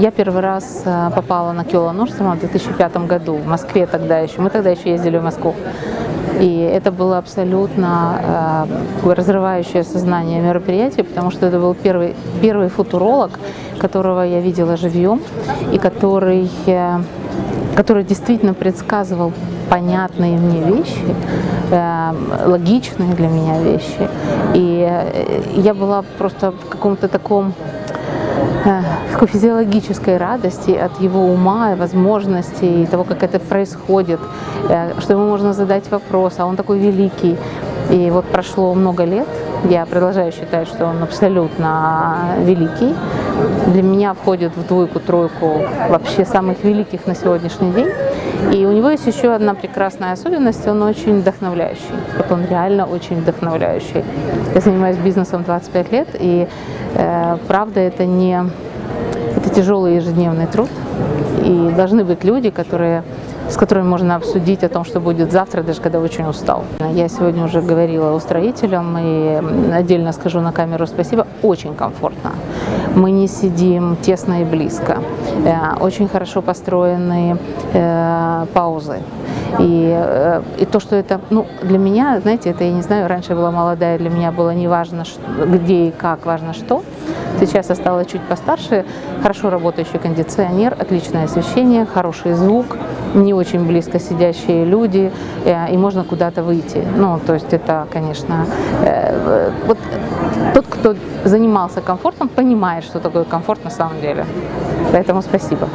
Я первый раз э, попала на Киола Норстрема в 2005 году, в Москве тогда еще. Мы тогда еще ездили в Москву. И это было абсолютно э, разрывающее сознание мероприятие, потому что это был первый, первый футуролог, которого я видела живьем, и который, э, который действительно предсказывал понятные мне вещи, э, логичные для меня вещи. И э, я была просто в каком-то таком такой физиологической радости от его ума возможностей, и того, как это происходит, э, что ему можно задать вопрос, а он такой великий. И вот прошло много лет, я продолжаю считать, что он абсолютно великий. Для меня входит в двойку-тройку вообще самых великих на сегодняшний день. И у него есть еще одна прекрасная особенность, он очень вдохновляющий. Вот он реально очень вдохновляющий. Я занимаюсь бизнесом 25 лет, и э, правда это не это тяжелый ежедневный труд. И должны быть люди, которые с которыми можно обсудить о том, что будет завтра, даже когда очень устал. Я сегодня уже говорила устроителям и отдельно скажу на камеру спасибо, очень комфортно. Мы не сидим тесно и близко. Э, очень хорошо построены э, паузы. И, э, и то, что это, ну, для меня, знаете, это, я не знаю, раньше я была молодая, для меня было не важно, где и как, важно что. Сейчас я стала чуть постарше, хорошо работающий кондиционер, отличное освещение, хороший звук, не очень близко сидящие люди, э, и можно куда-то выйти. Ну, то есть это, конечно, э, вот тот, кто занимался комфортом, понимает, что такое комфорт на самом деле. Поэтому спасибо.